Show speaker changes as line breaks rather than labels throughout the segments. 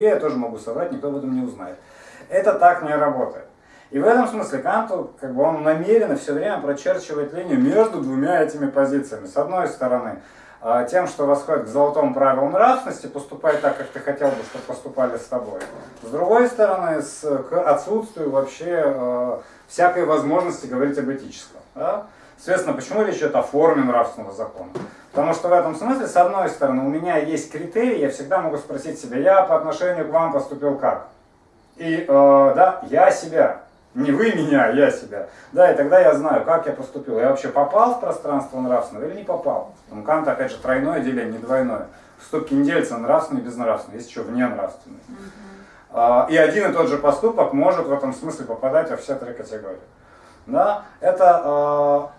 я тоже могу соврать, никто об этом не узнает. Это так не работает. И в этом смысле Канту, как бы он намеренно все время прочерчивает линию между двумя этими позициями. С одной стороны, а, тем, что восходит к золотому правилу нравственности, поступай так, как ты хотел бы, чтобы поступали с тобой. С другой стороны, с, к отсутствию вообще э, всякой возможности говорить об этическом. Да? Соответственно, почему речь идет о форме нравственного закона? Потому что в этом смысле, с одной стороны, у меня есть критерии, я всегда могу спросить себя, я по отношению к вам поступил как? И, э, да, я себя, не вы меня, а я себя. Да, и тогда я знаю, как я поступил. Я вообще попал в пространство нравственного или не попал? У Канта, опять же, тройное деление, не двойное. Ступки не делятся нравственные и безнравственные, есть еще вне нравственные. Uh И один и тот же поступок может в этом смысле попадать во все три категории. Да? Это вот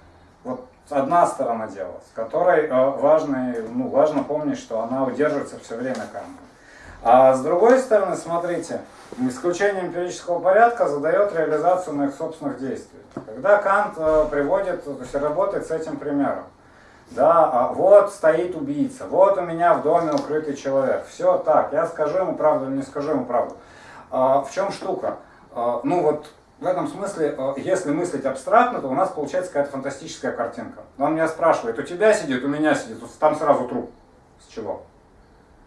одна сторона дела, с которой э, важно, ну, важно помнить, что она удерживается все время Канта. А с другой стороны, смотрите, исключение эмпирического порядка задает реализацию моих собственных действий. Когда Кант э, приводит, то есть работает с этим примером. Да, а вот стоит убийца, вот у меня в доме укрытый человек. Все так, я скажу ему правду или не скажу ему правду. А, в чем штука? А, ну вот в этом смысле, э, если мыслить абстрактно, то у нас получается какая-то фантастическая картинка. Он меня спрашивает, у тебя сидит, у меня сидит, там сразу труп. С чего?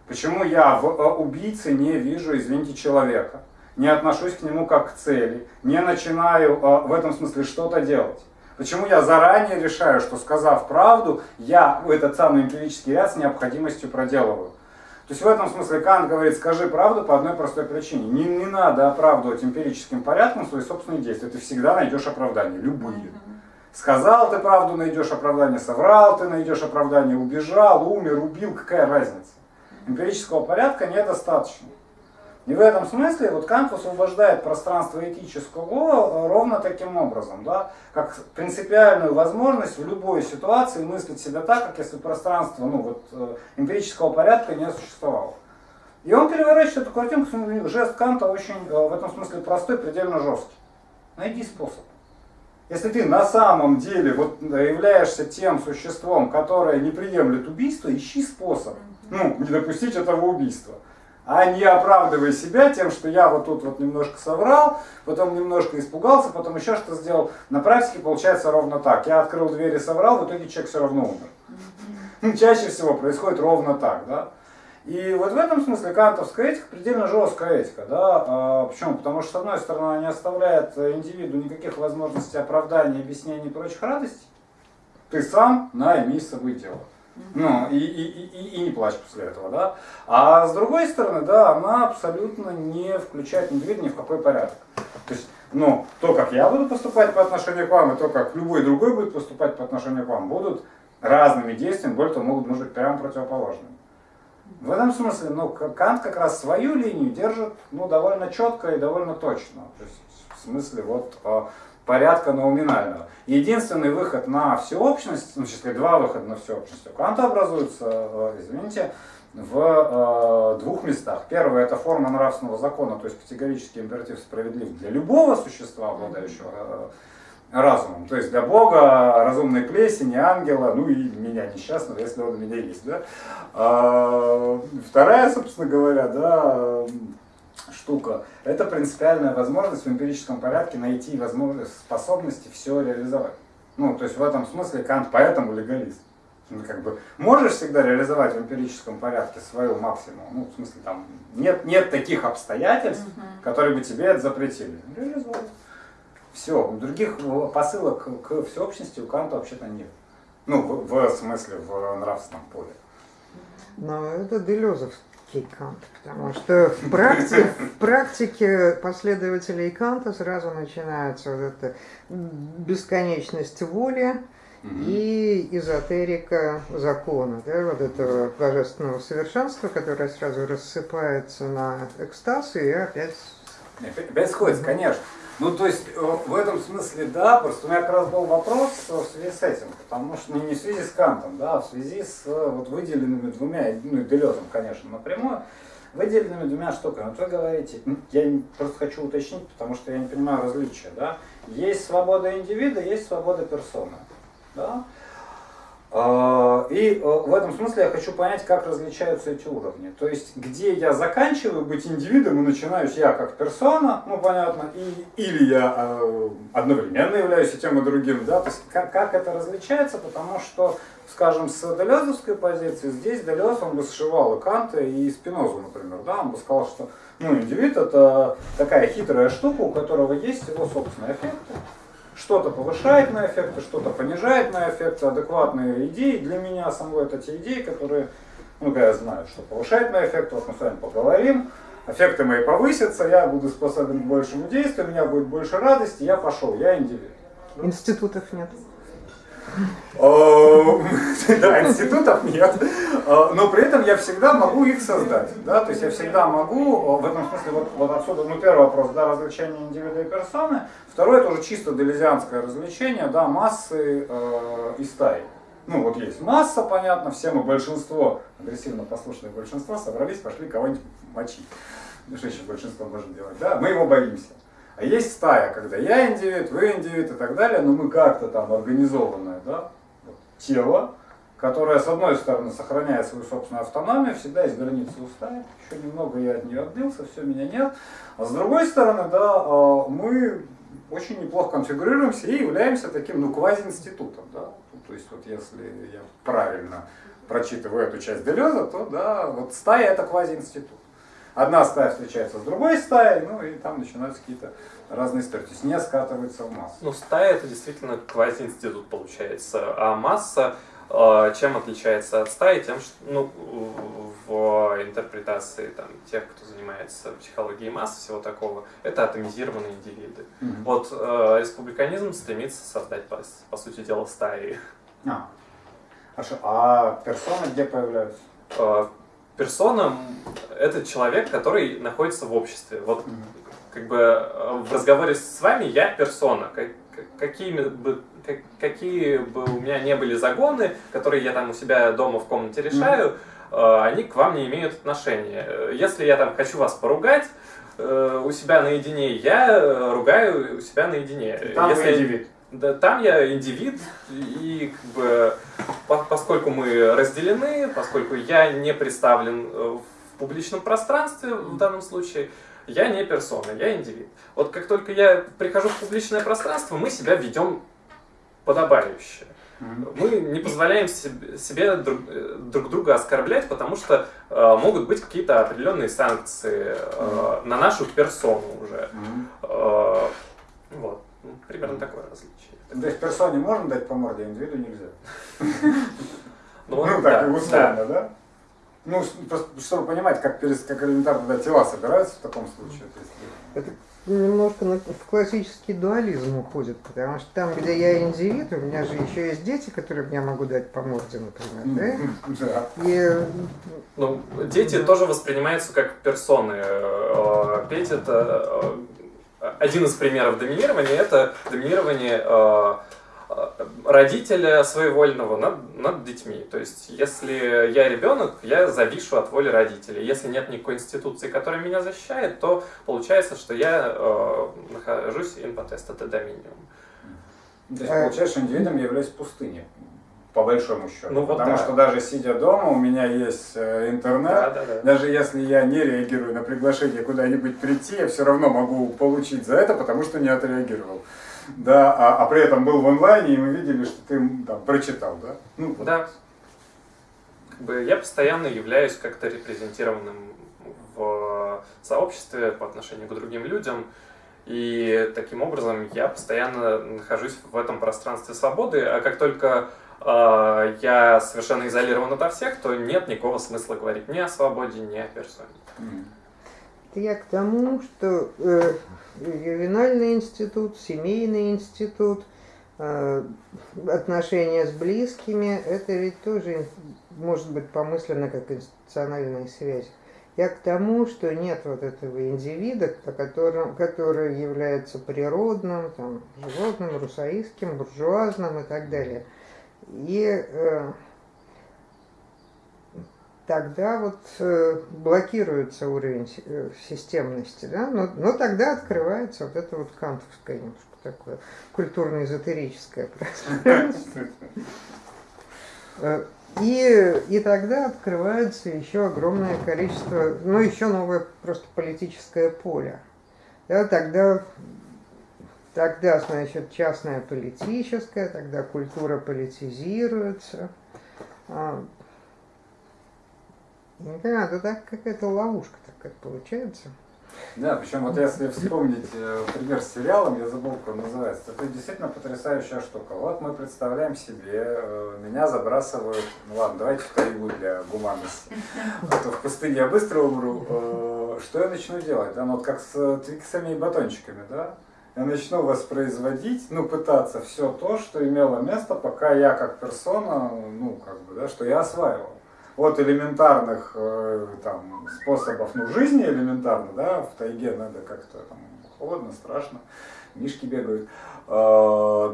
Почему я в э, убийце не вижу, извините, человека, не отношусь к нему как к цели, не начинаю э, в этом смысле что-то делать? Почему я заранее решаю, что сказав правду, я этот самый эмпирический ряд с необходимостью проделываю? То есть в этом смысле Кант говорит, скажи правду по одной простой причине. Не, не надо оправдывать эмпирическим порядком свои собственные действия. Ты всегда найдешь оправдания, любые. Сказал ты правду, найдешь оправдание, соврал ты, найдешь оправдание, убежал, умер, убил, какая разница? эмпирического порядка недостаточно. И в этом смысле вот Кант освобождает пространство этического ровно таким образом, да, как принципиальную возможность в любой ситуации мыслить себя так, как если пространство ну, вот, э, эмпирического порядка не существовало. И он переворачивает эту картинку, жест Канта очень э, в этом смысле простой, предельно жесткий. Найди способ. Если ты на самом деле вот являешься тем существом, которое не приемлет убийство, ищи способ ну, не допустить этого убийства. А не оправдывай себя тем, что я вот тут вот немножко соврал, потом немножко испугался, потом еще что сделал. На практике получается ровно так. Я открыл дверь и соврал, в итоге человек все равно умер. Чаще всего происходит ровно так, да. И вот в этом смысле кантовская этика предельно жесткая этика. Да? А, почему? Потому что, с одной стороны, она не оставляет индивиду никаких возможностей оправдания, объяснений и прочих радостей. Ты сам найми с собой дело. Ну, и, и, и, и не плачь после этого, да. А с другой стороны, да, она абсолютно не включает индивида ни в какой порядок. То есть, ну, то, как я буду поступать по отношению к вам, и то, как любой другой будет поступать по отношению к вам, будут разными действиями, более того, могут быть прямо противоположными. В этом смысле, ну, Кант как раз свою линию держит, ну, довольно четко и довольно точно. То есть, в смысле, вот, а, порядка науминального. Единственный выход на всеобщность, ну, числе два выхода на всеобщность у Канта образуется, э, извините, в э, двух местах. Первое – это форма нравственного закона, то есть категорический императив справедлив для любого существа, обладающего э, разумом. То есть для Бога, разумной плесени, ангела, ну и меня несчастного, если он у меня есть. Да? А, вторая, собственно говоря, да, штука. Это принципиальная возможность в эмпирическом порядке найти возможность, способности все реализовать. Ну, то есть в этом смысле Кант поэтому легалист. Ну, как бы можешь всегда реализовать в эмпирическом порядке свою максимум. Ну, в смысле, там нет, нет таких обстоятельств, угу. которые бы тебе это запретили. Реализовать. Все. Других посылок к всеобщности у Канта вообще-то нет. Ну, в, в смысле, в нравственном поле.
Но это Делезовский практический Кант, потому что в, практи в практике последователей Канта сразу начинается вот эта бесконечность воли и эзотерика закона, да, вот этого божественного совершенства, которое сразу рассыпается на экстаз и опять...
Опять сходится, конечно. Ну, то есть, э, в этом смысле, да, просто у меня как раз был вопрос в связи с этим, потому что не в связи с Кантом, да, а в связи с э, вот выделенными двумя, ну, и Делезом, конечно, напрямую, выделенными двумя штуками. Вот вы говорите, я просто хочу уточнить, потому что я не понимаю различия, да, есть свобода индивида, есть свобода персоны, да. А, и э, в этом смысле я хочу понять, как различаются эти уровни. То есть, где я заканчиваю быть индивидом и начинаюсь я как персона, ну понятно, и, или я э, одновременно являюсь и тем, и другим, да, то есть как, как это различается, потому что, скажем, с Делезовской позиции, здесь Делез, он бы сшивал и Канта, и Спинозу, например, да, он бы сказал, что ну, индивид это такая хитрая штука, у которого есть его собственные эффекты, что-то повышает на эффекты, что-то понижает на эффекты, адекватные идеи. Для меня самого это те идеи, которые, ну, я знаю, что повышает на эффекты, вот мы с вами поговорим, эффекты мои повысятся, я буду способен к большему действию, у меня будет больше радости, я пошел, я индивид.
Институтов нет.
Да, институтов нет, но при этом я всегда могу их создать. Да? То есть я всегда могу, в этом смысле, вот, вот отсюда, ну первый вопрос, да, развлечение индивида и персоны. Второе, это уже чисто делезианское развлечение, да, массы э, и стаи. Ну вот есть масса, понятно, все мы большинство, агрессивно послушное большинство, собрались, пошли кого-нибудь мочить. Ну что еще большинство может делать, да? Мы его боимся. А есть стая, когда я индивид, вы индивид и так далее, но мы как-то там организованное да, вот, тело, которое с одной стороны сохраняет свою собственную автономию, всегда есть границы у стаи, еще немного я от нее отбился, все, меня нет. А с другой стороны, да, а, мы очень неплохо конфигурируемся и являемся таким, ну, квази-институтом, да. То есть вот если я правильно прочитываю эту часть Делеза, то да, вот стая это квази-институт одна стая встречается с другой стаей, ну и там начинаются какие-то разные истории. То есть не скатывается в массу.
Ну, стая это действительно квази-институт получается. А масса чем отличается от стаи? Тем, что ну, в интерпретации там, тех, кто занимается психологией масс, всего такого, это атомизированные индивиды. Mm-hmm. Вот э, республиканизм стремится создать, по, по сути дела, стаи.
А, Хорошо. а персоны где появляются?
Э, персона – это человек, который находится в обществе. Вот как бы э, в разговоре с вами я персона. Как, какими бы, как, какие бы у меня не были загоны, которые я там у себя дома в комнате решаю, mm. они к вам не имеют отношения. Если я там хочу вас поругать, э, у себя наедине, я ругаю у себя наедине.
Там
Если...
индивид.
Да, там я индивид, и как бы, поскольку мы разделены, поскольку я не представлен э, в публичном пространстве в данном случае, я не персона, я индивид. Вот как только я прихожу в публичное пространство, мы себя ведем подобающе. Мы не позволяем себе друг, э, друг друга оскорблять, потому что э, могут быть какие-то определенные санкции э, на нашу персону уже. Э, вот. Ну, примерно такое различие.
То есть персоне можно дать по морде, а индивиду нельзя? Ну, ну так, условно, да? Ну, просто, чтобы понимать, как, как элементарно да, тела собираются в таком случае.
Это немножко в классический дуализм уходит, потому что там, где я индивид, у меня же еще есть дети, которые мне могу дать по морде, например,
да? да.
И... Ну, дети да. тоже воспринимаются как персоны. Э, Петь это э, один из примеров доминирования, это доминирование э, родителя своевольного над, над детьми. То есть, если я ребенок, я завишу от воли родителей. Если нет никакой институции, которая меня защищает, то получается, что я э, нахожусь инпотест, это доминиум.
То есть, получается, индивидом являюсь пустыней по большому счету. Ну, вот Потому да. что даже сидя дома, у меня есть э, интернет. Да, да, да. Даже если я не реагирую на приглашение куда-нибудь прийти, я все равно могу получить за это, потому что не отреагировал да, а, а при этом был в онлайне, и мы видели, что ты там прочитал, да?
Ну, вот. Да. Как бы я постоянно являюсь как-то репрезентированным в сообществе по отношению к другим людям, и таким образом я постоянно нахожусь в этом пространстве свободы, а как только э, я совершенно изолирован ото всех, то нет никакого смысла говорить ни о свободе, ни о персоне. Mm.
Это я к тому, что э, ювенальный институт, семейный институт, э, отношения с близкими, это ведь тоже может быть помыслено как институциональная связь. Я к тому, что нет вот этого индивида, которым, который является природным, там, животным, русаистским, буржуазным и так далее. И э, тогда вот э, блокируется уровень э, системности, да, но, но тогда открывается вот это вот кантовское немножко такое культурно-эзотерическое пространство. Э, и, и тогда открывается еще огромное количество, ну, еще новое просто политическое поле. Да, тогда, тогда, значит, частное политическое, тогда культура политизируется. А, не понимаю, это так какая-то ловушка такая получается.
Да, причем вот если вспомнить э, пример с сериалом, я забыл, как он называется, это действительно потрясающая штука. Вот мы представляем себе, э, меня забрасывают, ну ладно, давайте в тайгу для гуманности, а то в пустыне я быстро умру. Э, что я начну делать? Да, ну вот как с твиксами и батончиками, да? Я начну воспроизводить, ну, пытаться все то, что имело место, пока я как персона, ну, как бы, да, что я осваивал от элементарных э, там, способов ну, жизни элементарно, да, в тайге надо как-то там холодно, страшно, мишки бегают, э,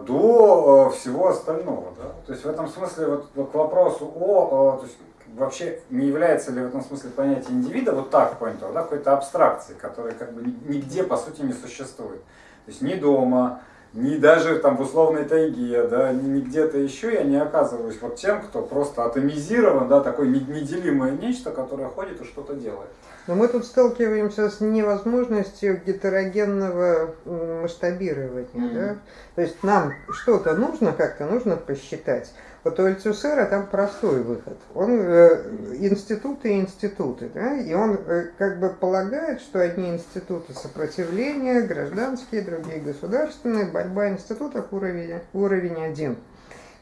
до э, всего остального. Да? То есть в этом смысле вот, к вопросу о, то есть, вообще не является ли в этом смысле понятие индивида вот так понятого, да, какой-то абстракции, которая как бы нигде по сути не существует. То есть ни дома, ни даже там в условной тайге, да, ни, ни где-то еще я не оказываюсь вот тем, кто просто атомизирован, да, такое неделимое нечто, которое ходит и что-то делает.
Но мы тут сталкиваемся с невозможностью гетерогенного масштабирования. Mm-hmm. Да? То есть нам что-то нужно как-то, нужно посчитать. Вот у Альцусера там простой выход. Он э, институты и институты, да, и он э, как бы полагает, что одни институты сопротивления, гражданские, другие государственные, борьба институтов уровень, уровень один.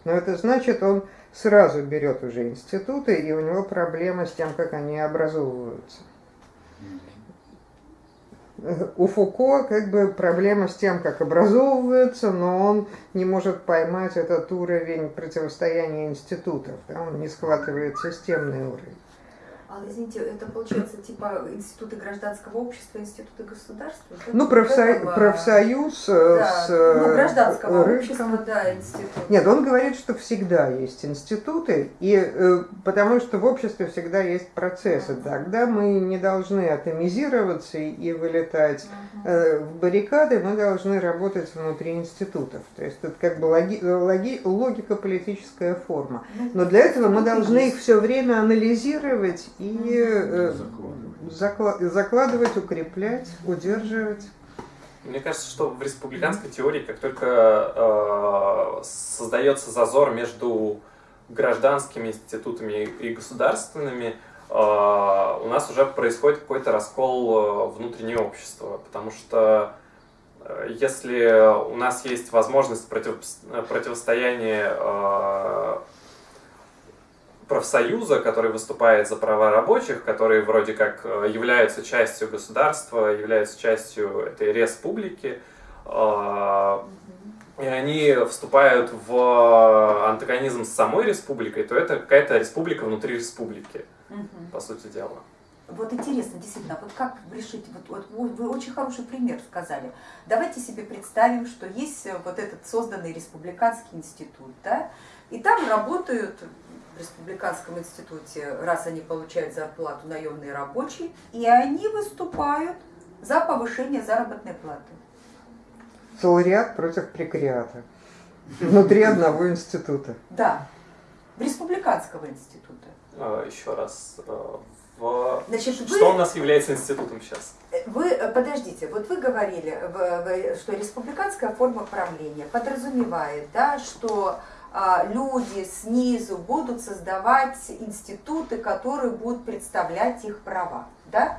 Но это значит, он сразу берет уже институты, и у него проблема с тем, как они образовываются у Фуко как бы проблема с тем, как образовывается, но он не может поймать этот уровень противостояния институтов, да, он не схватывает системный уровень.
А, извините, это получается типа институты гражданского общества, институты государства?
Ну, профсоюз, этого... профсоюз э, да. с
ну, гражданского рынком. общества, да, институт.
Нет, он говорит, что всегда есть институты, и э, потому что в обществе всегда есть процессы. Uh-huh. Тогда мы не должны атомизироваться и вылетать uh-huh. в баррикады, мы должны работать внутри институтов. То есть это как бы логи, логи, логика политическая форма. Ну, Но для этого мы должны их все время анализировать и э, закладывать, укреплять, удерживать.
Мне кажется, что в республиканской теории, как только э, создается зазор между гражданскими институтами и государственными, э, у нас уже происходит какой-то раскол э, внутреннего общества, потому что э, если у нас есть возможность против, противостояния э, профсоюза, который выступает за права рабочих, которые вроде как э, являются частью государства, являются частью этой республики, э, и они вступают в антагонизм с самой республикой, то это какая-то республика внутри республики, угу. по сути дела.
Вот интересно, действительно, вот как решить, вот, вот вы очень хороший пример сказали. Давайте себе представим, что есть вот этот созданный республиканский институт, да, и там работают в Республиканском институте, раз они получают зарплату, наемные рабочие, и они выступают за повышение заработной платы.
Солариат против прекариата. Внутри одного института.
Да, в Республиканского института.
А, еще раз, а, в... Значит, что вы... у нас является институтом сейчас?
Вы, э, подождите, вот вы говорили, что республиканская форма правления подразумевает, да, что люди снизу будут создавать институты, которые будут представлять их права. Да?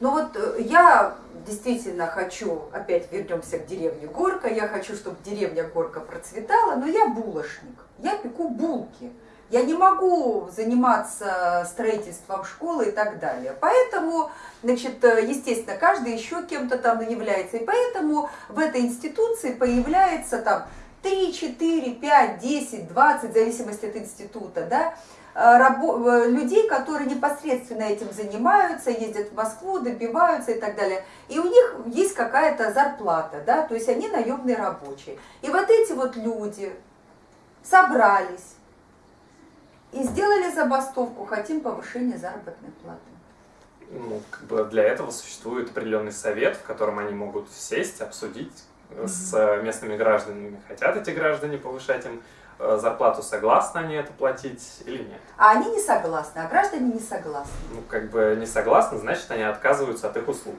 Но вот э, я действительно хочу, опять вернемся к деревне Горка, я хочу, чтобы деревня Горка процветала, но я булочник, я пеку булки. Я не могу заниматься строительством школы и так далее. Поэтому, значит, э, естественно, каждый еще кем-то там является. И поэтому в этой институции появляется там 3, 4, 5, 10, 20, в зависимости от института, да, э, э, людей, которые непосредственно этим занимаются, ездят в Москву, добиваются и так далее. И у них есть какая-то зарплата, да, то есть они наемные рабочие. И вот эти вот люди собрались и сделали забастовку, хотим повышения заработной платы.
Ну, как бы для этого существует определенный совет, в котором они могут сесть, обсудить, с местными гражданами. Хотят эти граждане повышать им э, зарплату, согласны они это платить или нет.
А они не согласны, а граждане не согласны.
Ну, как бы не согласны, значит, они отказываются от их услуг.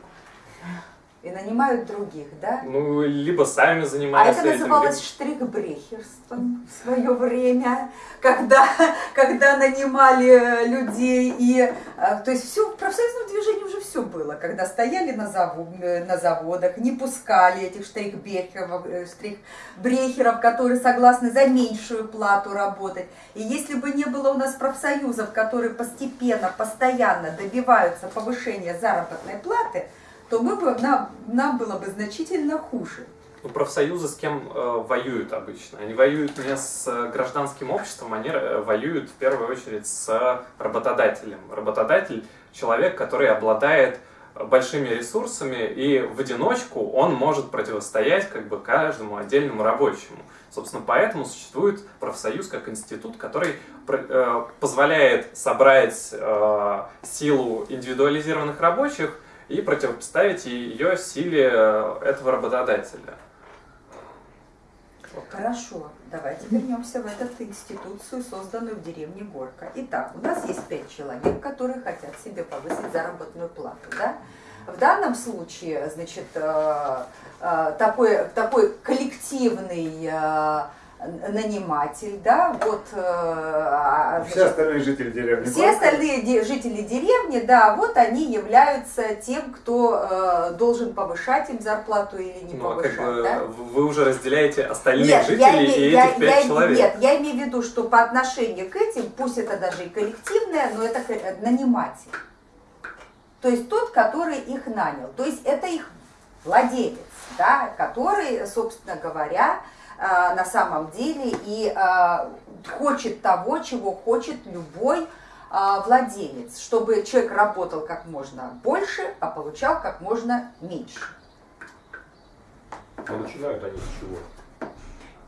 И нанимают других, да?
Ну, либо сами
А
занимаются
это
этим,
называлось штрихбрехерством в свое время, когда, когда нанимали людей. И, э, то есть все, в профсоюзном движении уже все было. Когда стояли на, завод, э, на заводах, не пускали этих штрихбрехеров, э, которые согласны за меньшую плату работать. И если бы не было у нас профсоюзов, которые постепенно, постоянно добиваются повышения заработной платы, то мы бы, нам, нам было бы значительно хуже.
Ну, профсоюзы с кем э, воюют обычно? Они воюют не с э, гражданским обществом, они воюют в первую очередь с работодателем. Работодатель – человек, который обладает большими ресурсами, и в одиночку он может противостоять как бы каждому отдельному рабочему. Собственно, поэтому существует профсоюз как институт, который э, позволяет собрать э, силу индивидуализированных рабочих – и противопоставить ее силе э, этого работодателя.
Хорошо, давайте вернемся в эту институцию, созданную в деревне Горка. Итак, у нас есть пять человек, которые хотят себе повысить заработную плату. Да? В данном случае, значит, э, э, такой, такой коллективный наниматель, да, вот... Э,
а, значит, все остальные жители деревни.
Все остальные де жители деревни, да, вот они являются тем, кто э, должен повышать им зарплату или не ну, повышать, как бы, да?
Вы уже разделяете остальных нет, жителей име, и этих пять человек.
Нет, я имею в виду, что по отношению к этим, пусть это даже и коллективное, но это наниматель. То есть тот, который их нанял. То есть это их владелец, да, который, собственно говоря, Э, на самом деле и э, хочет того, чего хочет любой э, владелец, чтобы человек работал как можно больше, а получал как можно меньше.
Но начинают они с чего?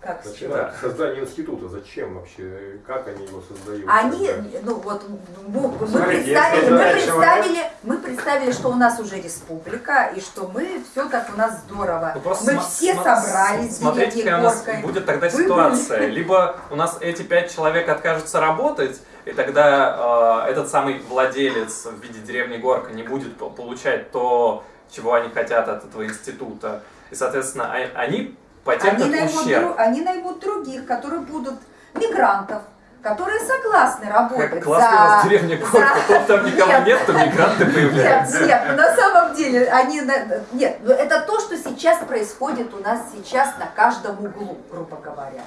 Как
Начинают создание института. Зачем вообще? Как они его создают?
Они, ну вот, мы, представили, мы, представили, мы представили, что у нас уже республика, и что мы все так у нас здорово. Ну, мы все собрались,
Смотрите, какая у нас будет тогда ситуация. Либо у нас эти пять человек откажутся работать, и тогда э, этот самый владелец в виде деревни Горка не будет получать то, чего они хотят от этого института. И, соответственно, а, они потерпят
они наймут, ущерб. они наймут других, которые будут мигрантов, которые согласны работать
как классно за... у вас деревня Горка, за... там никого нет, нет, то мигранты появляются.
Нет, нет, на самом деле, они... Нет, это то, что сейчас происходит у нас сейчас на каждом углу, грубо говоря.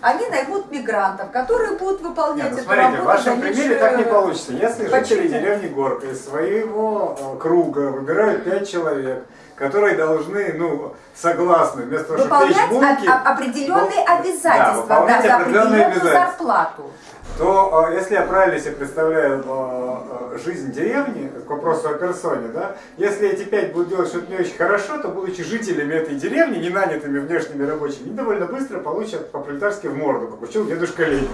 Они наймут мигрантов, которые будут выполнять нет, ну,
эту смотрите, работу. в вашем примере так не получится. Если Почему? жители деревни Горка из своего э, круга выбирают пять человек, которые должны, ну, согласны, вместо того, чтобы печь булки...
определенные обязательства, да, да, за определенную зарплату
то э, если я правильно себе представляю э, э, жизнь деревни, к вопросу о персоне, да, если эти пять будут делать что-то не очень хорошо, то будучи жителями этой деревни, не нанятыми внешними рабочими, они довольно быстро получат по-пролетарски в морду, как учил дедушка Ленин.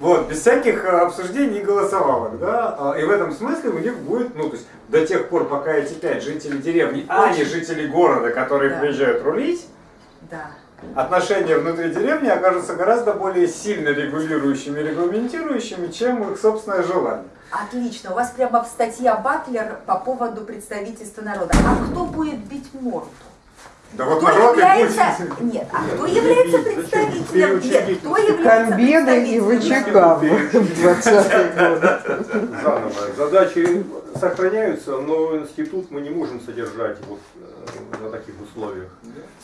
Вот, без всяких обсуждений и голосовалок, да, а, и в этом смысле у них будет, ну, то есть до тех пор, пока эти пять жителей деревни, а не жители города, которые да. приезжают рулить,
да
отношения внутри деревни окажутся гораздо более сильно регулирующими, регламентирующими, чем их собственное желание.
Отлично. У вас прямо в статье Батлер по поводу представительства народа. А кто будет бить морду?
Да вот народ является...
будет... Нет, а кто является представителем... Нет, кто является
Комбеды и ВЧК в 20 годы.
Заново. Задачи сохраняются, но институт мы не можем содержать вот на таких условиях.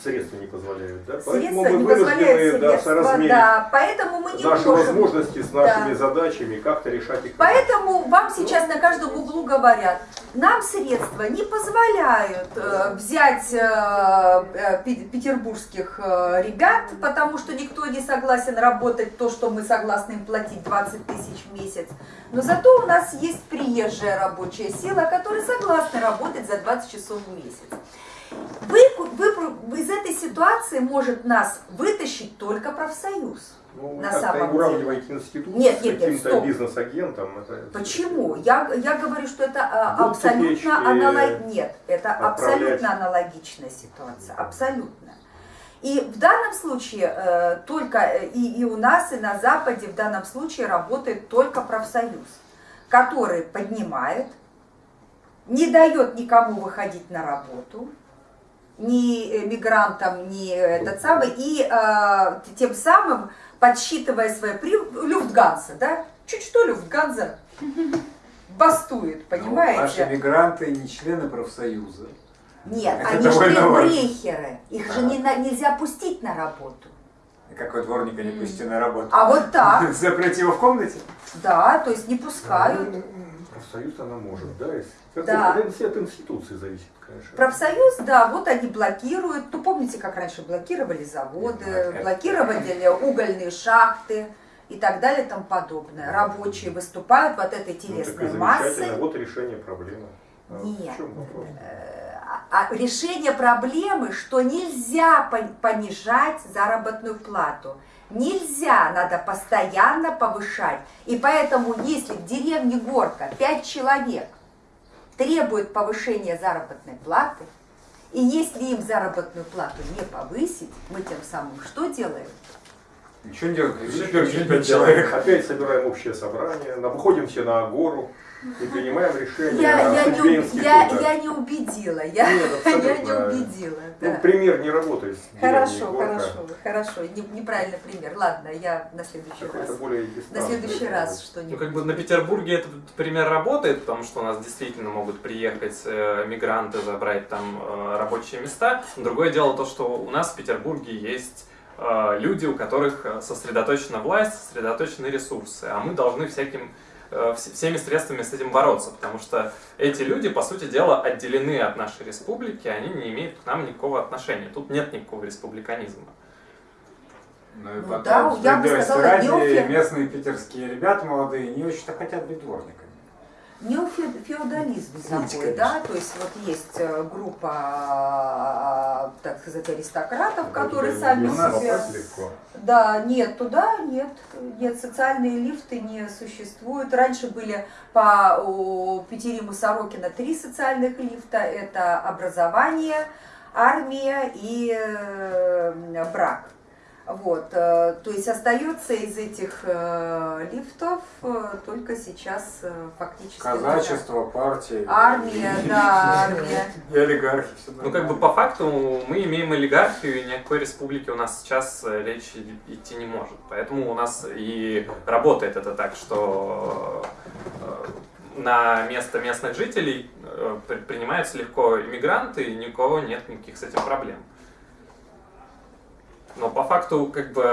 Средства не позволяют. Да?
Поэтому мы вынуждены да, соразмерить да, поэтому мы не
наши
можем.
возможности с нашими да. задачами, как-то решать их.
Поэтому вам сейчас на каждом углу говорят, нам средства не позволяют э, взять э, э, петербургских э, ребят, потому что никто не согласен работать то, что мы согласны им платить 20 тысяч в месяц. Но зато у нас есть приезжая рабочая сила, которая согласна работать за 20 часов в месяц. Вы, вы, из этой ситуации может нас вытащить только профсоюз.
Ну, на самом уравниваете деле. институт нет, нет, с каким-то бизнес-агентом.
Почему? Я, я говорю, что это а, абсолютно аналогично. Нет, это абсолютно аналогичная ситуация. Абсолютно. И в данном случае э, только э, и, и у нас, и на Западе в данном случае работает только профсоюз, который поднимает, не дает никому выходить на работу, ни мигрантам, ни этот самый, и э, тем самым подсчитывая свои при... Люфтганза, да? Чуть что Люфтганза бастует, понимаете?
Ну, наши мигранты не члены профсоюза.
Нет,
Это
они же брехеры. Их же не на- нельзя пустить на работу.
Какой дворника не пусти на работу.
А вот так,
Запрете его в комнате?
да, то есть не пускают.
Профсоюз она может, да? Как
Да.
это от институции зависит, конечно.
Профсоюз, да, вот они блокируют. Ну, помните, как раньше блокировали заводы, блокировали угольные шахты и так далее и тому подобное. Рабочие выступают вот этой
Ну,
телесной
замечательно.
массой.
Вот решение проблемы. А
Нет.
Вопрос?
А а решение проблемы, что нельзя пон- понижать заработную плату. Нельзя, надо постоянно повышать. И поэтому, если в деревне Горка 5 человек требует повышения заработной платы, и если им заработную плату не повысить, мы тем самым что делаем?
Ничего не человек.
Опять собираем общее собрание, выходим все на гору и принимаем решение
Я, я, не,
института.
я, я не убедила, я,
Нет,
я не убедила.
Ну,
да.
пример не работает.
Хорошо, хорошо, хорошо. Не- неправильный пример. Ладно, я на следующий раз.
более
На следующий раз
Ну,
что-нибудь.
как бы на Петербурге этот пример работает, потому что у нас действительно могут приехать э, мигранты, забрать там э, рабочие места. Другое дело то, что у нас в Петербурге есть э, люди, у которых э, сосредоточена власть, сосредоточены ресурсы, а мы должны всяким вс- всеми средствами с этим бороться, потому что эти люди, по сути дела, отделены от нашей республики, они не имеют к нам никакого отношения. Тут нет никакого республиканизма.
Ну и
Ну
потом,
да, я бы сказала,
ради,
Неофе-
местные питерские ребята молодые не очень-то хотят быть дворниками.
Неофеодализм такой, да, то есть вот есть э, группа, а, так сказать, аристократов, которые сами
легко.
Да, нет, туда нет, нет, социальные лифты не существуют. Раньше были по у Пяти Риму Сорокина три социальных лифта. Это образование, армия и э, брак. Вот, э, то есть остается из этих э, лифтов э, только сейчас фактически
Казачество, партии.
армия, да, армия.
И олигархи.
Ну, как бы по факту мы имеем олигархию, и ни о какой республике у нас сейчас речь идти не может. Поэтому у нас и работает это так, что на место местных жителей при- принимаются легко иммигранты, и ни у кого нет никаких с этим проблем. Но по факту, как бы,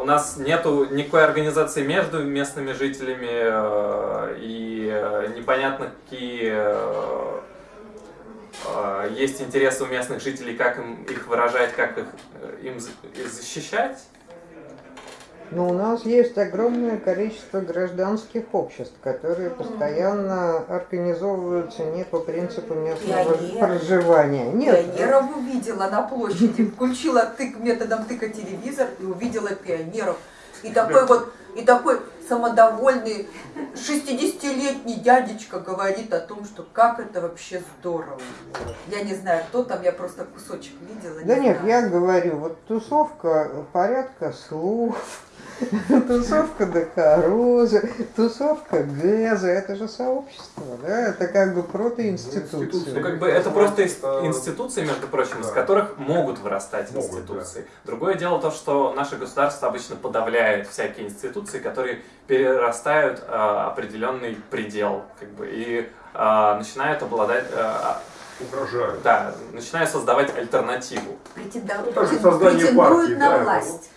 у нас нету никакой организации между местными жителями, э, и э, непонятно, какие э, есть интересы у местных жителей, как им их выражать, как их им защищать.
Но у нас есть огромное количество гражданских обществ, которые постоянно организовываются не по принципу местного
Пионеры.
проживания. Нет,
Пионеров увидела на площади, включила тык, методом тыка телевизор и увидела пионеров. И такой вот, и такой самодовольный 60-летний дядечка говорит о том, что как это вообще здорово. Я не знаю, кто там, я просто кусочек видела.
Да
не
нет,
знаю.
я говорю, вот тусовка порядка слов, тусовка Докороза, тусовка Газа, это же сообщество, да, это как бы
Ну,
протоинституция.
как бы это просто институции, между прочим, из которых могут вырастать институции. Другое дело то, что наше государство обычно подавляет всякие институции, которые перерастают э, определенный предел, как бы, и э, начинают обладать, э,
Угрожают.
да, начинают создавать альтернативу.
Ну,
претендуют
партии,
на
да,
власть.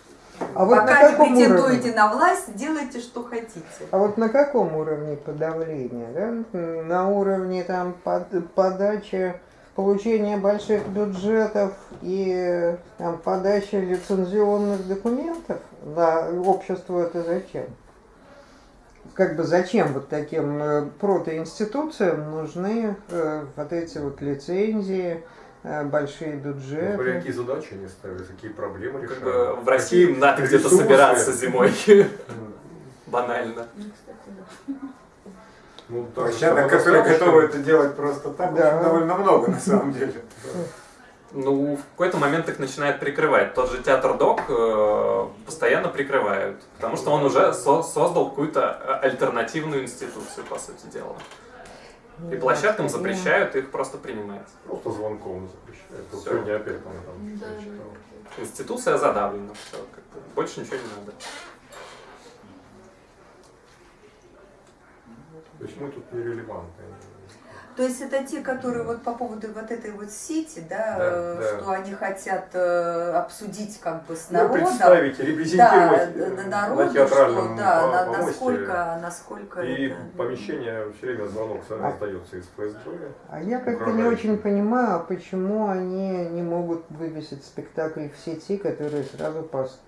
А вот на
Пока не
каком
претендуете
уровне?
на власть, делайте, что хотите.
А вот на каком уровне подавления? Да? На уровне там под- подачи, получения больших бюджетов и там, подачи лицензионных документов на общество это зачем? Как бы зачем вот таким э, протоинституциям нужны э, вот эти вот лицензии, э, большие
Ну,
бюджеты?
смотря какие задачи они ставят, какие проблемы
Как
решают.
бы в России
Какие
надо где-то собираться зимой. Банально.
Ну, так,
Площадок, которые готовы это делать просто так, довольно много на самом деле.
Ну, в какой-то момент их начинает прикрывать. Тот же театр Док э, постоянно прикрывают, потому что он уже со- создал какую-то э, альтернативную институцию, по сути дела. И площадкам запрещают их просто принимать.
Просто звонком запрещают.
Всё.
сегодня опять там, там
Да.
Институция задавлена, все, как больше ничего не надо.
То есть мы тут нерелевантны.
То есть это те, которые вот по поводу вот этой вот сети, да,
Да,
э,
да.
что они хотят э, обсудить как бы с
Ну,
народом.
представить,
да,
репрезентировать
на,
э,
на
на
народу,
театральном
что, да,
по-
на-
помосте.
насколько, насколько
И
это...
помещение все время звонок
А-
остается из ФСБ.
А я как-то не очень понимаю, а почему они не могут вывесить спектакль в сети, который сразу пос-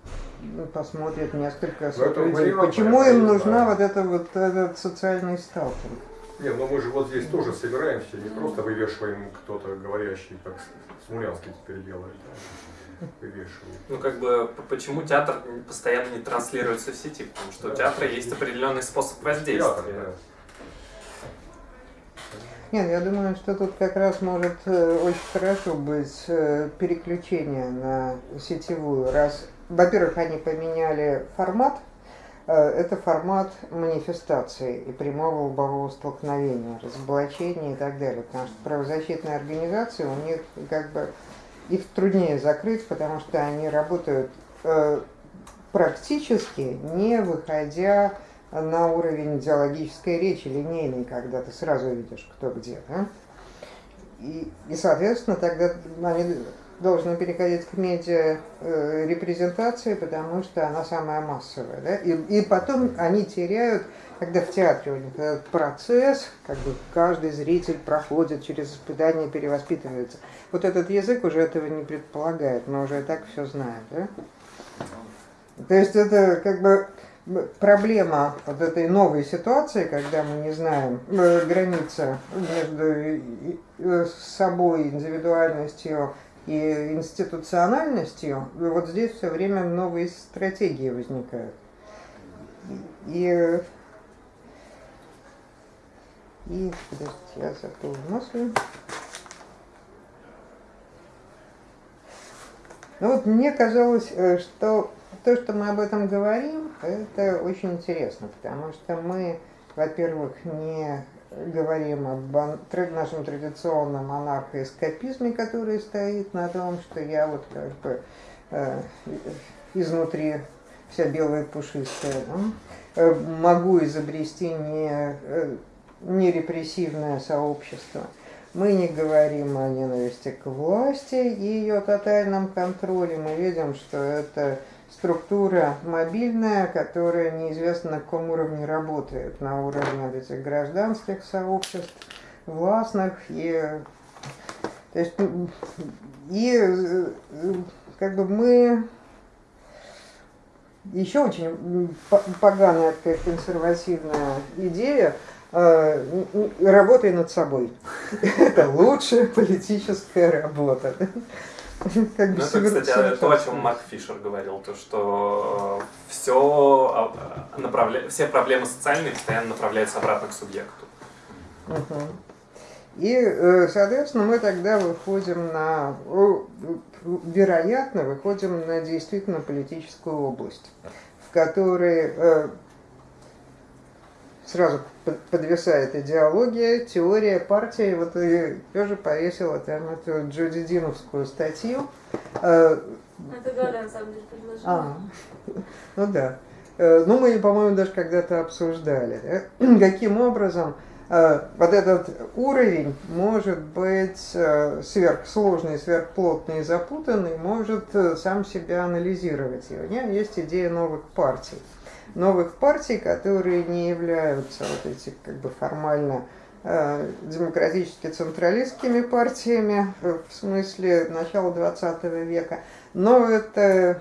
ну, посмотрит несколько сот
это
людей. Почему им нужна
знаю.
вот эта вот этот социальный сталкинг?
Не, ну мы же вот здесь тоже собираемся, не просто вывешиваем кто-то говорящий, как Смулянский теперь делает. да, Вывешивают.
Ну, как бы, почему театр постоянно не транслируется в сети? Потому что у
Да.
театра есть определенный способ
Театр,
воздействия.
да.
Нет, я думаю, что тут как раз может э, очень хорошо быть э, переключение на сетевую. Раз, во-первых, они поменяли формат, это формат манифестации и прямого лобового столкновения, разоблачения и так далее. Потому что правозащитные организации, у них как бы их труднее закрыть, потому что они работают э, практически не выходя на уровень идеологической речи, линейной, когда ты сразу видишь, кто где. Да? И, и, соответственно, тогда они должны переходить к медиа э, репрезентации, потому что она самая массовая. Да? И, и потом они теряют, когда в театре у них этот процесс, как бы каждый зритель проходит через испытание, перевоспитывается. Вот этот язык уже этого не предполагает, мы уже и так все знаем. Да? То есть это как бы проблема вот этой новой ситуации, когда мы не знаем э, граница между и- э, собой, индивидуальностью и институциональностью, и вот здесь все время новые стратегии возникают. И, и подождите, я забыл мысли. Ну вот мне казалось, э, что то, что мы об этом говорим, это очень интересно, потому что мы, во-первых, не говорим об нашем традиционном анархоэскапизме, который стоит на том, что я вот как бы э, изнутри вся белая пушистая, э, могу изобрести не, э, не репрессивное сообщество. Мы не говорим о ненависти к власти и ее тотальном контроле. Мы видим, что это структура мобильная, которая неизвестно на каком уровне работает. На уровне этих гражданских сообществ, властных и... То есть, и э, как бы мы еще очень поганая такая консервативная идея э, работай над собой. Это лучшая политическая работа. Как бы
Ну, это, кстати, то, о чем Марк Фишер говорил, то, что все, направля... все проблемы социальные постоянно направляются обратно к субъекту.
Мгм. И, э, соответственно, мы тогда выходим на, вероятно, выходим на действительно политическую область, в которой э, сразу под- подвисает идеология, теория, партия. И Вот и тоже повесила там эту Джуди Диновскую статью. Э,
Это Галя, на самом деле, предложила.
а, ну да. Э, Ну, мы, по-моему, даже когда-то обсуждали, да, каким образом э, вот этот уровень может быть э, сверхсложный, сверхплотный и запутанный, может э, сам себя анализировать. И у меня есть идея новых партий. Новых партий, которые не являются вот эти как бы формально э, демократически централистскими партиями э, в смысле начала 20 века, но это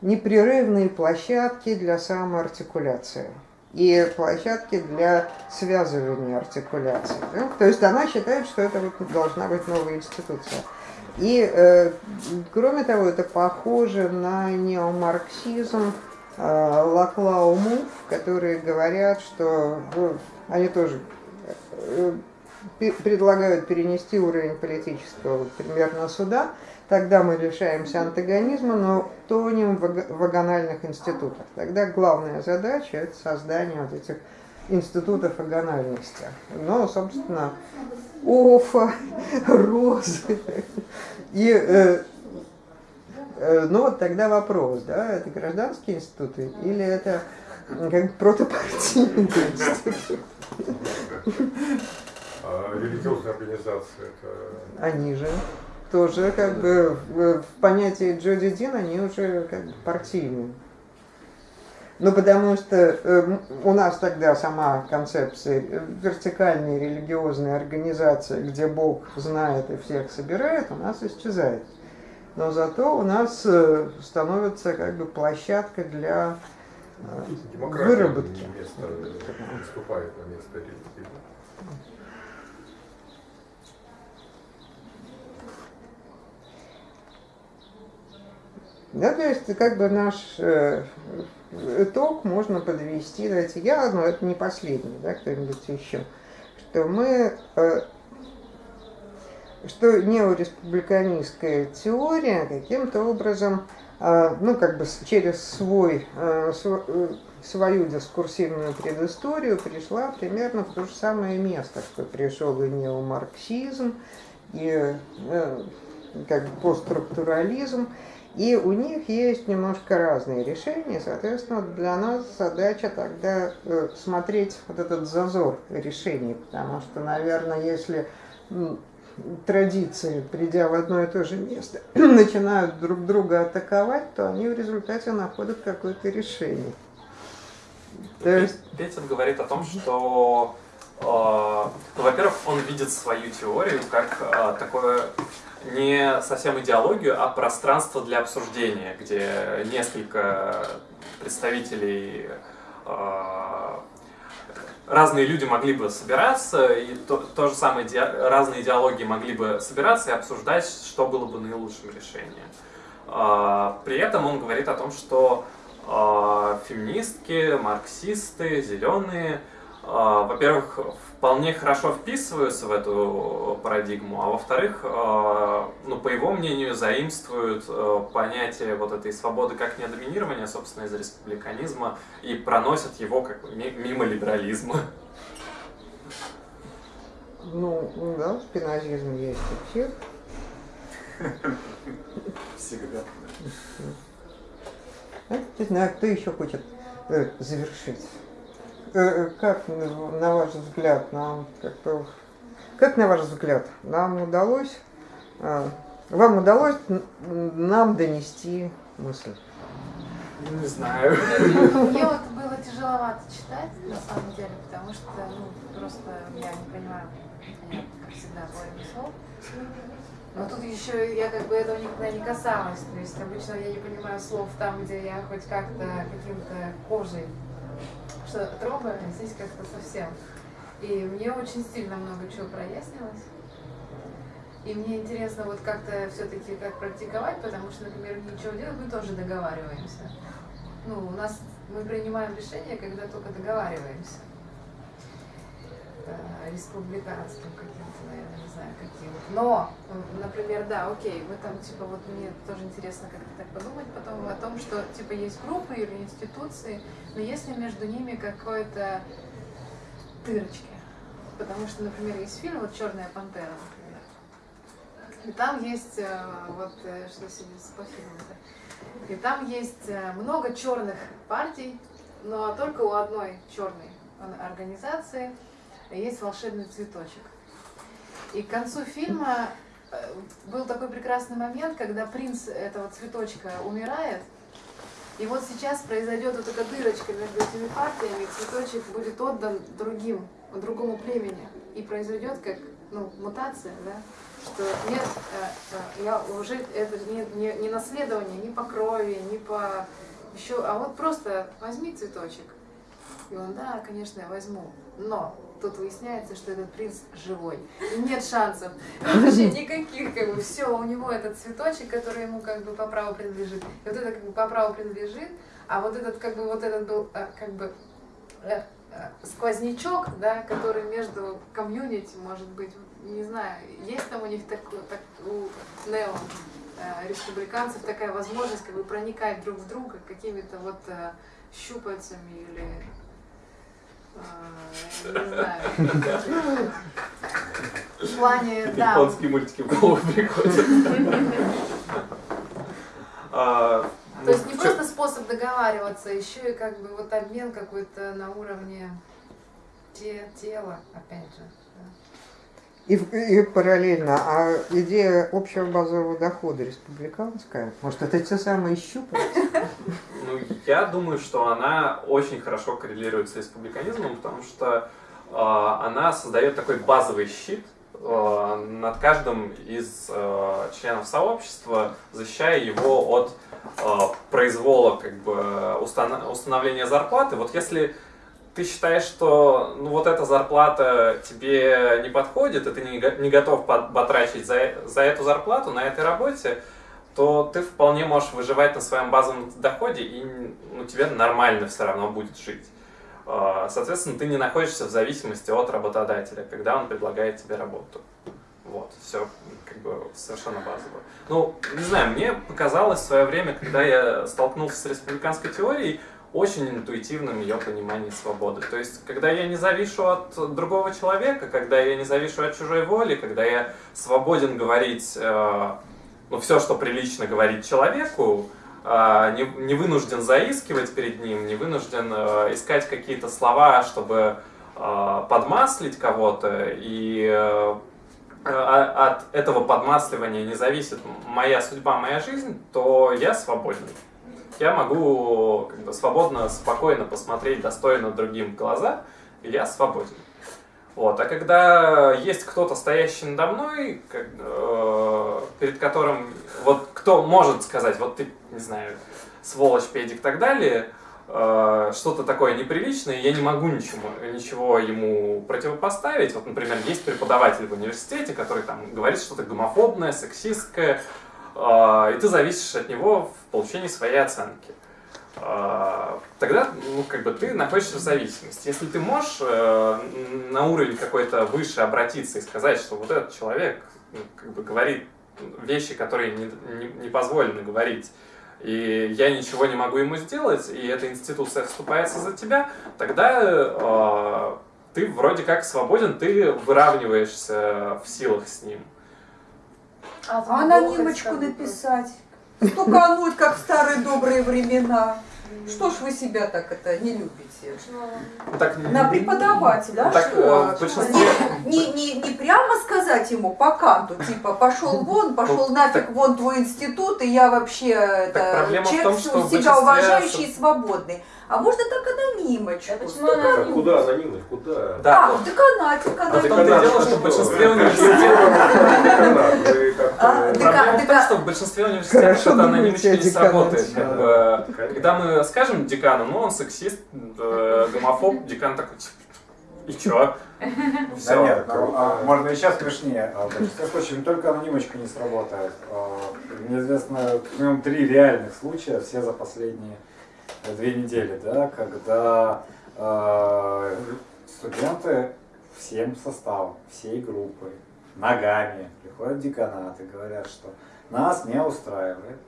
непрерывные площадки для самоартикуляции и площадки для связывания артикуляции. да. То есть она считает, что это вот должна быть новая институция. И, э, кроме того, это похоже на неомарксизм э, Лаклау Мув, которые говорят, что ну, они тоже э, предлагают перенести уровень политического примерно сюда, тогда мы лишаемся антагонизма, но тонем в аг- вагональных институтах. Тогда главная задача – это создание вот этих институтов вагональности. Но, собственно, Офа, Розы. И, э, э, ну вот тогда вопрос, да, это гражданские институты или это как бы протопартийные институты?
А религиозная организация это
Они же тоже как бы в, в понятии Джоди Дин они уже как бы партийные. Ну, потому что э, у нас тогда сама концепция э, вертикальной религиозной организации, где Бог знает и всех собирает, у нас исчезает. Но зато у нас э, становится как бы площадка для э,
демократия
выработки.
место, выступает на место религии.
Да, то есть как бы наш э, итог можно подвести, давайте я, но это не последний, да, кто-нибудь еще, что мы, э, что неореспубликанистская теория каким-то образом, э, ну как бы через свой, э, св- э, свою дискурсивную предысторию пришла примерно в то же самое место, что пришел и неомарксизм, и э, как бы постструктурализм, и у них есть немножко разные решения, соответственно, для нас задача тогда э, смотреть вот этот зазор решений, потому что, наверное, если традиции, придя в одно и то же место, начинают друг друга атаковать, то они в результате находят какое-то решение. То есть,
Петин говорит о том, что, э, ну, во-первых, он видит свою теорию как э, такое не совсем идеологию, а пространство для обсуждения, где несколько представителей э, разные люди могли бы собираться, и то, то же самое разные идеологии могли бы собираться и обсуждать, что было бы наилучшим решением. А, При этом он говорит о том, что а, феминистки, марксисты, зеленые, а, во-первых, вполне хорошо вписываются в эту парадигму, а во-вторых, а, ну, по его мнению, заимствуют а, понятие вот этой свободы как недоминирования, собственно, из республиканизма и проносят его как мимо либерализма.
ну, да, спинозизм есть у всех.
Всегда.
А, Не знаю, кто еще хочет э, завершить. Э, э, Как, на ваш взгляд, нам как-то... Как на ваш взгляд, нам удалось... э, Вам удалось нам донести мысль?
Не знаю.
Мне вот было тяжеловато читать, на самом деле, потому что, ну, просто я не понимаю, как всегда, половину слов. Но тут еще я как бы этого никогда не касалась. То есть обычно я не понимаю слов там, где я хоть как-то каким-то кожей что-то трогаю, а здесь как-то совсем. И мне очень сильно много чего прояснилось. И мне интересно вот как-то все-таки как практиковать, потому что, например, ничего делать, мы тоже договариваемся. Ну, у нас мы принимаем решения, когда только договариваемся. Э, Республиканским каким-то, наверное, не знаю каким. Но, м, например, да, окей, мы там, типа, вот мне тоже интересно как-то так подумать потом о том, что, типа, есть группы или институции, но если между ними какое-то дырочки. Потому что, например, есть фильм, вот «Черная пантера», например. И там есть, э, вот, э, что сегодня по фильму-то? И там есть э, много черных партий, но только у одной черной организации есть волшебный цветочек. И к концу фильма э, был такой прекрасный момент, когда принц этого цветочка умирает, и вот сейчас произойдет вот эта дырочка между этими партиями, и цветочек будет отдан другим, другому племени. И произойдет как ну, мутация, да? что нет, э, э, я уже это не, не, не наследование ни по крови, ни по еще, а вот просто возьми цветочек. И он, да, конечно, я возьму. Но тут выясняется, что этот принц живой. И нет шансов. Вообще никаких, как бы, все, у него этот цветочек, который ему как бы по праву принадлежит. И вот это как бы по праву принадлежит, а вот этот как бы вот этот был э, как бы э, э, сквознячок, да, который между комьюнити, может быть, не знаю, есть там у них такой, так, у нео э, республиканцев такая возможность как бы проникать друг в друга какими-то вот э, щупальцами или не знаю. В плане, да.
Японские мультики в голову приходят. А,
То
ну,
есть не
чё-
просто способ договариваться, еще и как бы вот обмен какой-то на уровне те- тела, опять же.
И, и параллельно, а идея общего базового дохода республиканская, может, это те самые щупальца?
Ну, я думаю, что она очень хорошо коррелирует с республиканизмом, потому что э, она создает такой базовый щит э, над каждым из э, членов сообщества, защищая его от э, произвола как бы устана- установления зарплаты. Вот если ты считаешь, что ну, вот эта зарплата тебе не подходит, и ты не, не готов пот- потрачить за, за эту зарплату на этой работе, то ты вполне можешь выживать на своем базовом доходе, и ну, тебе нормально все равно будет жить. А, Соответственно, ты не находишься в зависимости от работодателя, когда он предлагает тебе работу. Вот, все как бы совершенно базово. Ну, не знаю, мне показалось в свое время, когда я столкнулся с республиканской теорией, очень интуитивным ее понимание свободы. То есть, когда я не завишу от другого человека, когда я не завишу от чужой воли, когда я свободен говорить э, ну, все, что прилично говорить человеку, а, не, не вынужден заискивать перед ним, не вынужден э, искать какие-то слова, чтобы э, подмаслить кого-то, и э, а- от этого подмасливания не зависит моя судьба, моя жизнь, то я свободен. Я могу как бы, свободно, спокойно посмотреть достойно другим в глаза, и я свободен. Вот. А когда есть кто-то, стоящий надо мной, как, э, перед которым, вот кто может сказать, вот ты, не знаю, сволочь, педик и так далее, э, что-то такое неприличное, я не могу ничего, ничего ему противопоставить. Вот, например, есть преподаватель в университете, который там говорит что-то гомофобное, сексистское, и ты зависишь от него в получении своей оценки. А, тогда ну, как бы ты находишься в зависимости. Если ты можешь э, на уровень какой-то выше обратиться и сказать, что вот этот человек ну, как бы говорит вещи, которые не, не, не позволено говорить, и я ничего не могу ему сделать, и эта институция вступается за тебя, тогда э, ты вроде как свободен, ты выравниваешься в силах с ним.
А анонимочку написать. Стукануть, как в старые добрые времена. Что ж вы себя так это не любите?
Так,
На преподавателя, а
Так,
что?
э, большинстве-
Не, не, не прямо сказать ему по канту, типа пошел вон, пошел нафиг
так-
вон твой институт, и я вообще это, человек
том, что
себя
большинстве
уважающий и свободный. А можно так анонимочку.
А почему
Так куда анонимность? Куда?
Да,
А, в деканате,
А в том-то дело, что в большинстве университетов
А,
в том, что в большинстве университетов это анонимочка не сработает. Когда мы скажем декану, ну он сексист, э, гомофоб, декан такой, типа, и чё?
Да нет, ну, а, можно и сейчас смешнее. А В большинстве случаев не только анонимочка не сработает. А, Мне известно как минимум три реальных случая, все за последние две недели, да, когда э, студенты всем составом, всей группой, ногами приходят в деканат и говорят, что нас не устраивает.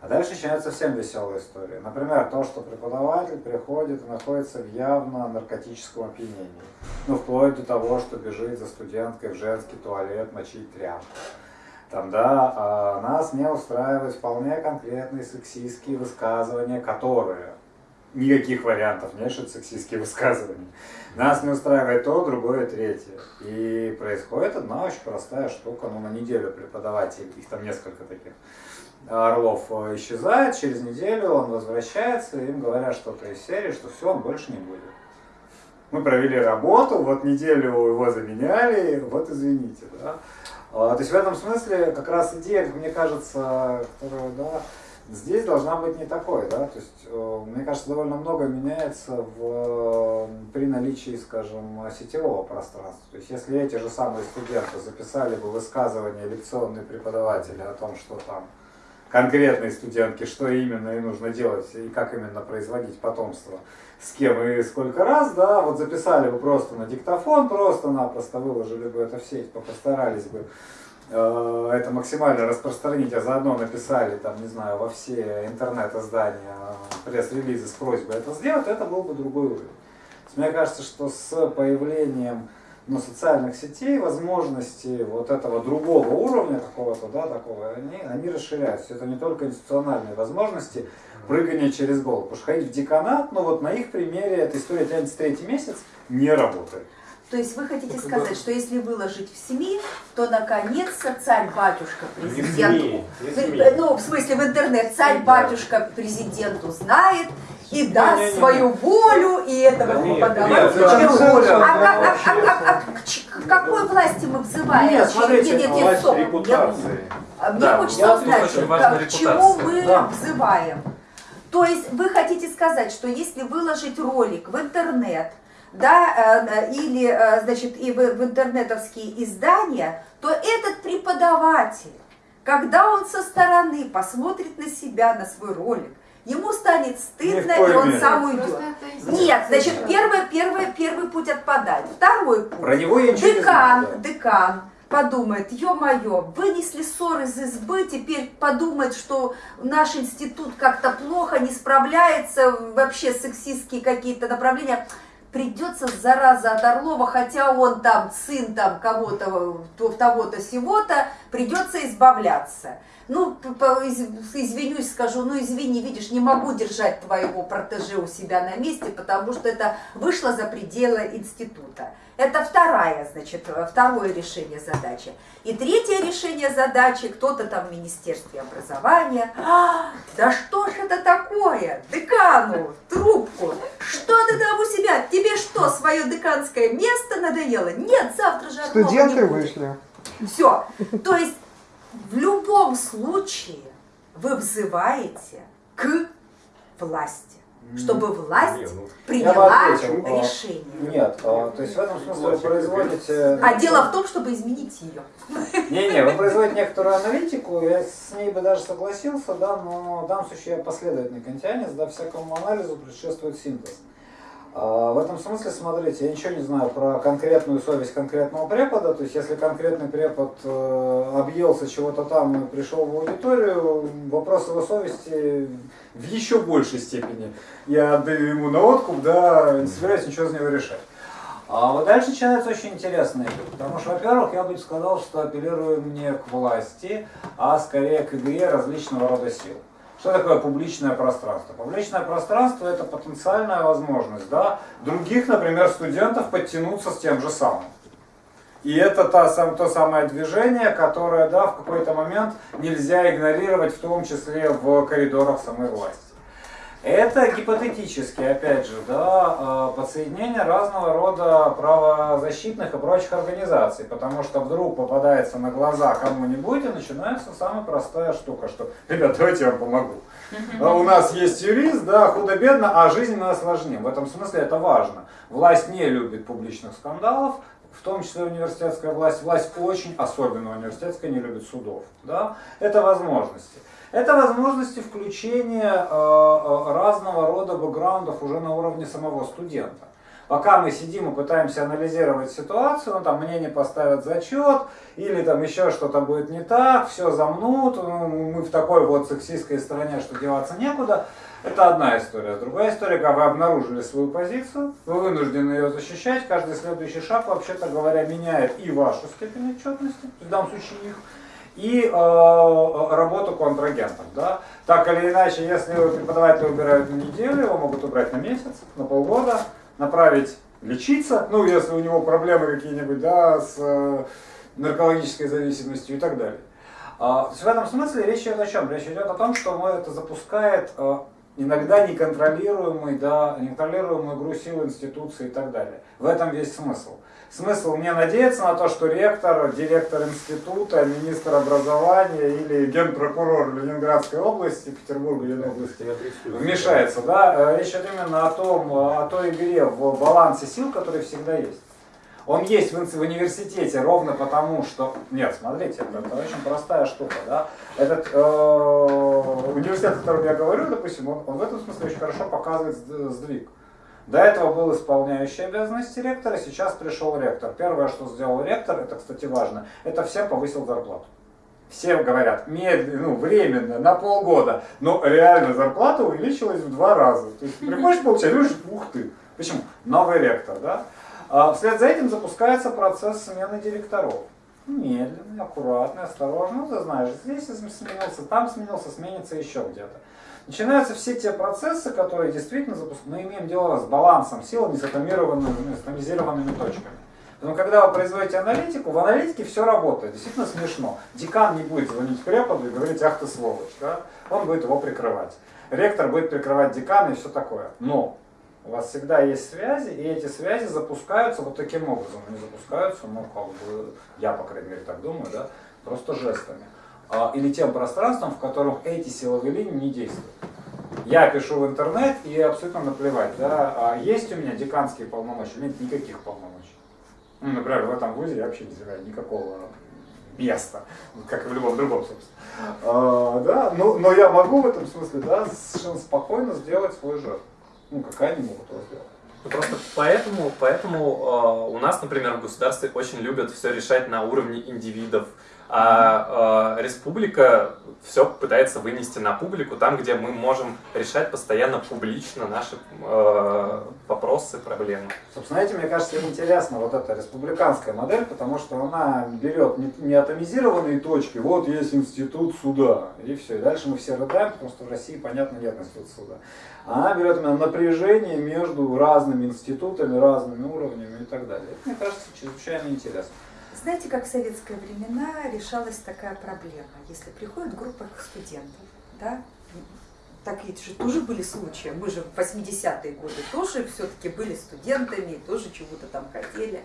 А дальше начинается совсем веселая история. Например, то, что преподаватель приходит и находится в явно наркотическом опьянении. Ну, вплоть до того, что бежит за студенткой в женский туалет мочить тряпку. Там, да, а нас не устраивают вполне конкретные сексистские высказывания, которые никаких вариантов это сексистские высказывания. Нас не устраивает то, другое, третье. И происходит одна очень простая штука, ну, на неделю преподаватель, их там несколько таких, Орлов э, исчезает, через неделю он возвращается, им говорят что-то из серии, что все, он больше не будет. Мы провели работу, вот неделю его заменяли, вот извините, да. А, То есть в этом смысле как раз идея, мне кажется, которая, да, здесь должна быть не такой, да, то есть, э, мне кажется, довольно много меняется в, при наличии, скажем, сетевого пространства. То есть если эти же самые студенты записали бы высказывания лекционные преподавателя о том, что там конкретной студентке, что именно ей нужно делать и как именно производить потомство, с кем и сколько раз, да, вот записали бы просто на диктофон, просто-напросто выложили бы это в сеть, постарались бы э, это максимально распространить, а заодно написали, там, не знаю, во все интернет-издания пресс-релизы с просьбой это сделать, это был бы другой уровень. Мне кажется, что с появлением ну, социальных сетей возможности вот этого другого уровня какого-то, да, такого, они, они расширяются. Это не только институциональные возможности прыгания через голову. Потому что ходить в деканат, ну вот на их примере эта история тянется третий месяц, не работает.
То есть вы хотите сказать, что если выложить в СМИ, то наконец-то царь-батюшка президенту, ну в смысле в интернет, царь-батюшка президенту знает, и даст не, не, не, свою волю, и этого не подавать. А, к какой власти мы взываем?
Нет, смотрите, нет, нет, нет, стоп.
Репутации. Мне да, хочется узнать, к чему мы да. взываем. То есть вы хотите сказать, что если выложить ролик в интернет, да, э, или, э, значит, и в, в интернетовские издания, то этот преподаватель, когда он со стороны посмотрит на себя, на свой ролик, ему станет стыдно, и он сам уйдет. Нет, значит, первый, первый, первый путь отпадает. Второй путь.
Про него я
декан, знаю, да. декан подумает, ё-моё, вынесли ссор из избы, теперь подумает, что наш институт как-то плохо, не справляется, вообще сексистские какие-то направления придется, зараза от Орлова, хотя он там сын там кого-то, того-то, сего-то, придется избавляться. Ну, извинюсь, скажу, ну извини, видишь, не могу держать твоего протеже у себя на месте, потому что это вышло за пределы института. Это вторая, значит, второе решение задачи. И третье решение задачи, кто-то там в Министерстве образования. А, да что ж это такое? Декану, трубку. Что ты там у себя? Тебе что, свое деканское место надоело? Нет, завтра же
Студенты вышли.
Все. То есть в любом случае вы взываете к власти чтобы власть не, ну, приняла решение.
Нет, а, то есть в этом смысле вы производите...
А дело в том, чтобы изменить ее.
Не-не, вы производите некоторую аналитику, я с ней бы даже согласился, да, но в данном случае я последовательный кантианец, да, всякому анализу предшествует синтез. А, в этом смысле, смотрите, я ничего не знаю про конкретную совесть конкретного препода, то есть если конкретный препод э, объелся чего-то там и пришел в аудиторию, вопрос его совести в еще большей степени я отдаю ему на откуп, да, не собираюсь ничего за него решать. А вот дальше начинается очень интересно, потому что, во-первых, я бы сказал, что апеллируем не к власти, а скорее к игре различного рода сил. Что такое публичное пространство? Публичное пространство это потенциальная возможность да, других, например, студентов подтянуться с тем же самым. И это та, сам, то самое движение, которое да, в какой-то момент нельзя игнорировать, в том числе в коридорах самой власти. Это гипотетически, опять же, да, а, подсоединение разного рода правозащитных и прочих организаций, потому что вдруг попадается на глаза кому-нибудь и начинается самая простая штука, что, ребят, давайте я вам помогу. А у нас есть юрист, да, худо-бедно, а жизнь мы осложним. В этом смысле это важно. Власть не любит публичных скандалов, в том числе университетская власть. Власть очень, особенно университетская, не любит судов. Да? Это возможности. Это возможности включения э, э, разного рода бэкграундов уже на уровне самого студента. Пока мы сидим и пытаемся анализировать ситуацию, ну там мне не поставят зачет, или там еще что-то будет не так, все замнут, ну, мы в такой вот сексистской стране, что деваться некуда. Это одна история. Другая история, когда вы обнаружили свою позицию, вы вынуждены ее защищать, каждый следующий шаг, вообще-то говоря, меняет и вашу степень отчетности, в данном случае их, и э, работу контрагентов. Да? Так или иначе, если преподавателя убирают на неделю, его могут убрать на месяц, на полгода, направить лечиться, ну, если у него проблемы какие-нибудь, да, с э, наркологической зависимостью и так далее. А, в этом смысле речь идет о чем? Речь идет о том, что это запускает э, иногда неконтролируемый, да, неконтролируемую игру сил институции и так далее. В этом весь смысл. Смысл мне надеяться на то, что ректор, директор института, министр образования или генпрокурор Ленинградской области, Петербурга или области вмешается. Да? Э, речь идет именно о, том, о той игре в балансе сил, который всегда есть. Он есть в, университете ровно потому, что... Нет, смотрите, это, очень простая штука, да. Этот э, университет, о котором я говорю, допустим, он, он в этом смысле очень хорошо показывает сдвиг. До этого был исполняющий обязанности ректора, сейчас пришел ректор. Первое, что сделал ректор, это, кстати, важно, это всем повысил зарплату. Все говорят, медленно, ну, временно, на полгода, но реально зарплата увеличилась в два раза. То есть приходишь получать, ух ты. Почему? Новый ректор, да? А вслед за этим запускается процесс смены директоров. Медленно, аккуратно, осторожно. Ну, ты знаешь, здесь сменился, там сменился, сменится еще где-то. Начинаются все те процессы, которые действительно запускают. Мы имеем дело с балансом сил, не с с атомизированными точками. Но когда вы производите аналитику, в аналитике все работает. Действительно смешно. Декан не будет звонить преподу и говорить, ах ты сволочь. Да? Он будет его прикрывать. Ректор будет прикрывать декана и все такое. Но у вас всегда есть связи, и эти связи запускаются вот таким образом. Они запускаются, ну, как бы, я, по крайней мере, так думаю, да, просто жестами. А, или тем пространством, в котором эти силовые линии не действуют. Я пишу в интернет и абсолютно наплевать, да, а есть у меня деканские полномочия, нет никаких полномочий. Ну, например, в этом вузе я вообще не занимаю никакого места, как и в любом другом, собственно. А, да, но, но я могу в этом смысле, да, совершенно спокойно сделать свой жест. Ну, какая они могут его сделать?
Ну, просто поэтому, поэтому э, у нас, например, в государстве очень любят все решать на уровне индивидов, а э, республика все пытается вынести на публику, там, где мы можем решать постоянно публично наши э, вопросы, проблемы.
Собственно, этим, мне кажется, интересна вот эта республиканская модель, потому что она берет не, не атомизированные точки, вот есть институт суда, и все, и дальше мы все рыдаем, потому что в России, понятно, нет института суда. Она берет именно напряжение между разными институтами, разными уровнями и так далее. Это, мне кажется, чрезвычайно интересно.
Знаете, как в советские времена решалась такая проблема? Если приходит группа студентов, да, так ведь же тоже были случаи, мы же в 80-е годы тоже все-таки были студентами, тоже чего-то там хотели.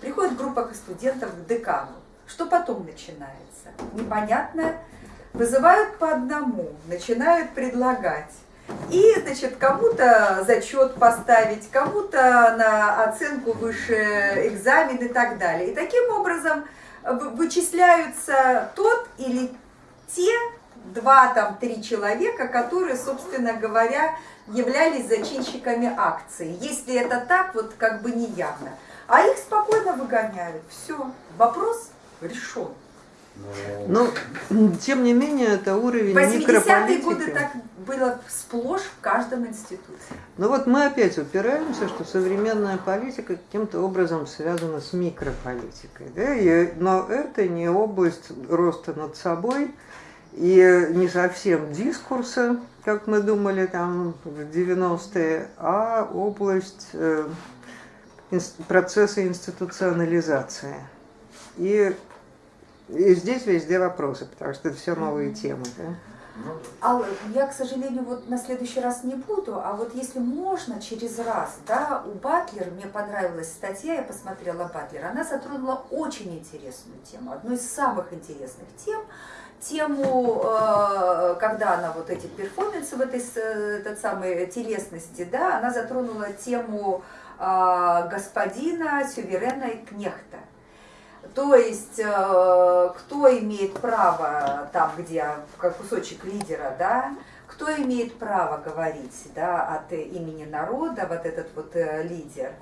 Приходит группа студентов к декану. Что потом начинается? Непонятно. Вызывают по одному, начинают предлагать. И, значит, кому-то зачет поставить, кому-то на оценку выше экзамен и так далее. И таким образом вычисляются тот или те два, там, три человека, которые, собственно говоря, являлись зачинщиками акции. Если это так, вот как бы неявно. А их спокойно выгоняют. Все, вопрос решен.
Но, тем не менее, это уровень
80-е годы так было сплошь в каждом институте.
Ну вот мы опять упираемся, что современная политика каким-то образом связана с микрополитикой. Да? И, но это не область роста над собой и не совсем дискурса, как мы думали там в 90-е, а область э, процесса институционализации. И и здесь везде вопросы, потому что это все новые темы. Да?
А я, к сожалению, вот на следующий раз не буду, а вот если можно через раз, да, у Батлер, мне понравилась статья, я посмотрела Батлер, она затронула очень интересную тему, одну из самых интересных тем, тему, э, когда она вот эти перформансы в этой этот самой телесности, да, она затронула тему э, господина Сюверена и Кнехта. То есть, э, кто имеет право там, где как кусочек лидера, да, кто имеет право говорить да, от имени народа, вот этот вот э, лидер.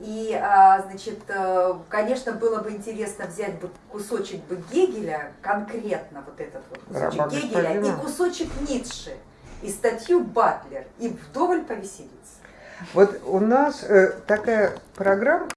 И, а, значит, э, конечно, было бы интересно взять бы кусочек бы Гегеля, конкретно вот этот вот кусочек
Раба
Гегеля,
господина.
и кусочек Ницше, и статью Батлер, и вдоволь повеселиться.
Вот у нас э, такая программа